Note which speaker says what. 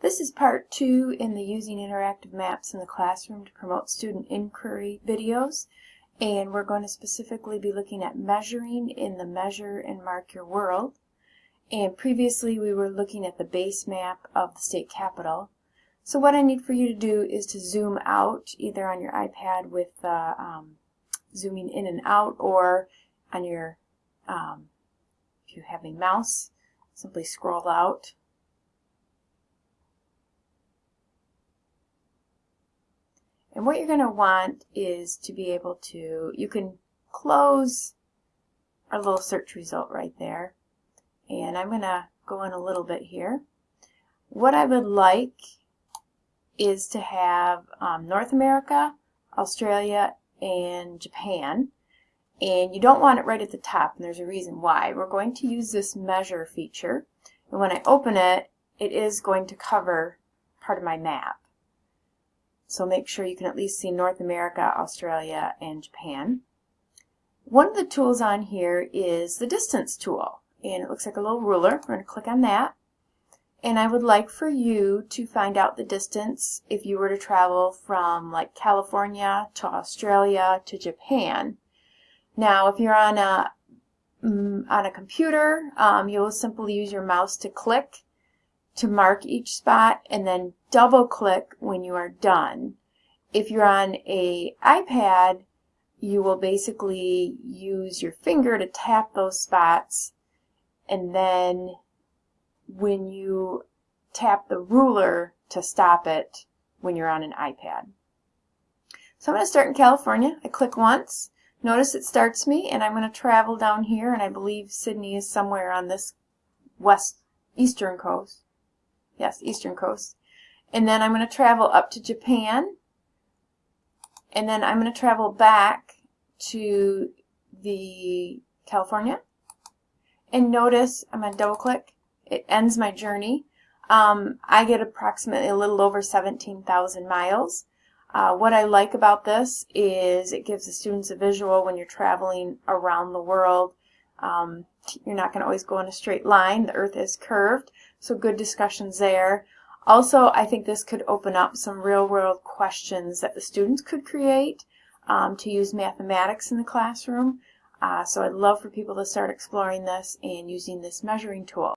Speaker 1: This is part two in the Using Interactive Maps in the Classroom to Promote Student Inquiry videos. And we're going to specifically be looking at measuring in the Measure and Mark Your World. And previously we were looking at the base map of the state capital. So what I need for you to do is to zoom out either on your iPad with uh, um, zooming in and out or on your, um, if you have a mouse, simply scroll out And what you're going to want is to be able to, you can close our little search result right there. And I'm going to go in a little bit here. What I would like is to have um, North America, Australia, and Japan. And you don't want it right at the top, and there's a reason why. We're going to use this measure feature. And when I open it, it is going to cover part of my map. So make sure you can at least see North America, Australia, and Japan. One of the tools on here is the distance tool. And it looks like a little ruler. We're going to click on that. And I would like for you to find out the distance if you were to travel from like California to Australia to Japan. Now, if you're on a mm, on a computer, um, you'll simply use your mouse to click to mark each spot and then double click when you are done. If you're on a iPad, you will basically use your finger to tap those spots and then when you tap the ruler to stop it when you're on an iPad. So I'm going to start in California. I click once. Notice it starts me and I'm going to travel down here and I believe Sydney is somewhere on this west eastern coast. Yes, eastern coast. And then I'm going to travel up to Japan. And then I'm going to travel back to the California. And notice, I'm going to double click, it ends my journey. Um, I get approximately a little over 17,000 miles. Uh, what I like about this is it gives the students a visual when you're traveling around the world. Um, you're not going to always go in a straight line. The earth is curved, so good discussions there. Also, I think this could open up some real-world questions that the students could create um, to use mathematics in the classroom. Uh, so I'd love for people to start exploring this and using this measuring tool.